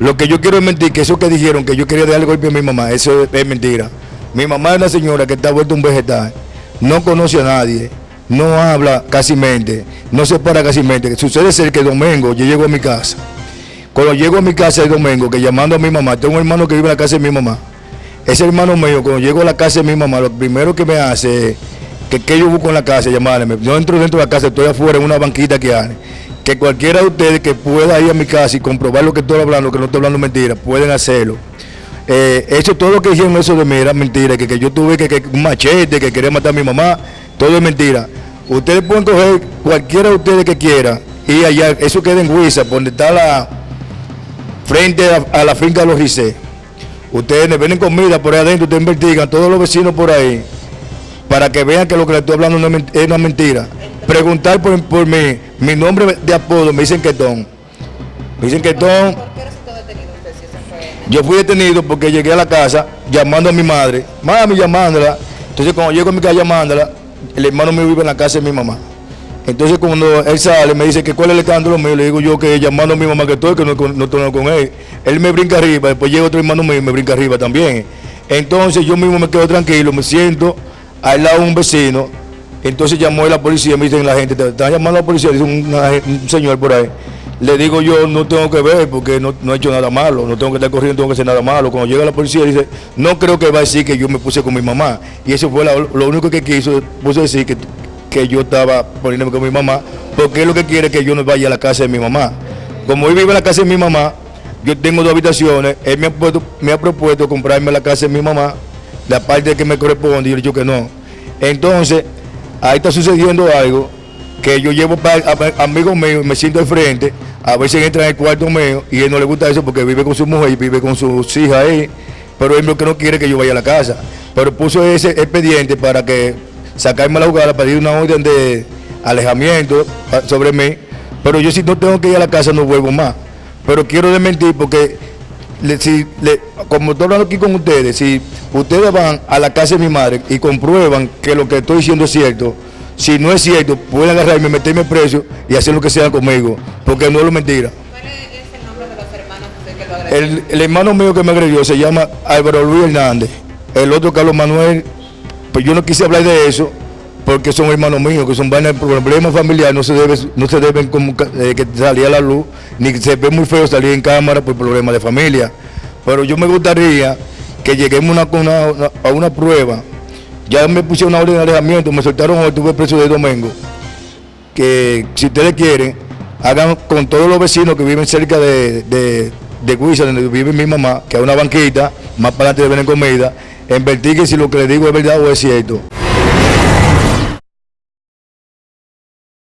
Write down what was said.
Lo que yo quiero es mentir, que eso que dijeron, que yo quería darle golpe a mi mamá, eso es mentira. Mi mamá es una señora que está vuelta un vegetal, no conoce a nadie, no habla casi mente, no se para casi mente. Sucede ser que domingo yo llego a mi casa. Cuando llego a mi casa el domingo, que llamando a mi mamá, tengo un hermano que vive en la casa de mi mamá. Ese hermano mío, cuando llego a la casa de mi mamá, lo primero que me hace es que, que yo busco en la casa, llamarme. Yo entro dentro de la casa, estoy afuera en una banquita que hay. Que cualquiera de ustedes que pueda ir a mi casa y comprobar lo que estoy hablando, que no estoy hablando mentira, pueden hacerlo. Eh, todo lo que dijeron eso de mí era mentira, que, que yo tuve que, que un machete, que quería matar a mi mamá, todo es mentira. Ustedes pueden coger cualquiera de ustedes que quiera y allá, eso queda en Huiza, donde está la frente a, la finca de los Rizé. Ustedes me ven comida por ahí adentro, ustedes investigan, todos los vecinos por ahí, para que vean que lo que les estoy hablando no es, es una mentira. Preguntar por, por mí, mi nombre de apodo, me dicen Ketón. Me dicen Ketón. ¿Por qué resultó detenido usted si ese fue? Yo fui detenido porque llegué a la casa llamando a mi madre, mami llamándola. Entonces cuando llego a mi casa llamándola, el hermano mío vive en la casa de mi mamá. Entonces cuando él sale me dice que cuál es el escándalo mío, le digo yo que llamando a mi mamá que estoy, que no, no estoy con él. Él me brinca arriba, después llega otro hermano mío y me brinca arriba también. Entonces yo mismo me quedo tranquilo, me siento al lado de un vecino. Entonces llamó a la policía, me dicen la gente, te están llamando a la policía, dice un, señor por ahí. Le digo yo, no tengo que ver porque no, he hecho nada malo, no tengo que estar corriendo, no tengo que hacer nada malo. Cuando llega la policía dice, no creo que va a decir que yo me puse con mi mamá. Y eso fue lo único que quiso, puso decir que, que yo estaba poniéndome con mi mamá, porque él lo que quiere es que yo no vaya a la casa de mi mamá. Como él vive en la casa de mi mamá, yo tengo dos habitaciones, él me ha, puesto- me ha propuesto comprarme la casa de mi mamá, la parte que me corresponde, y yo le digo que no. Entonces, ahí está sucediendo algo que yo llevo para amigos míos me siento al frente, a veces entra en el cuarto mío y él no le gusta eso porque vive con su mujer y vive con sus hijas ahí, pero él lo que no quiere que yo vaya a la casa. Pero puso ese expediente para que sacarme la jugada, pedir una orden de alejamiento sobre mí, pero yo si no tengo que ir a la casa no vuelvo más. Pero quiero desmentir porque le- si, le- como estoy hablando aquí con ustedes, si ustedes van a la casa de mi madre y comprueban que lo que estoy diciendo es cierto, si no es cierto, pueden agarrarme, meterme preso y hacer lo que sea conmigo, porque no es lo mentira. ¿Cuál es el nombre de los hermanos de usted que lo agregaron? El, el hermano mío que me agredió se llama Álvaro Luis Hernández, el otro Carlos Manuel, pues yo no quise hablar de eso porque son hermanos míos, que son vainas problemas familiares, no se debe, no se deben como eh, que salir a la luz, ni que se ve muy feo salir en cámara por problemas de familia. Pero yo me gustaría que lleguemos una- una- a una prueba. Ya me puse una orden de alejamiento, me soltaron hoy, estuve preso de domingo. Que si ustedes quieren, hagan con todos los vecinos que viven cerca de, de, de Huiza, donde vive mi mamá, que hay una banquita, más para adelante de venden comida, investiguen si lo que les digo es verdad o es cierto.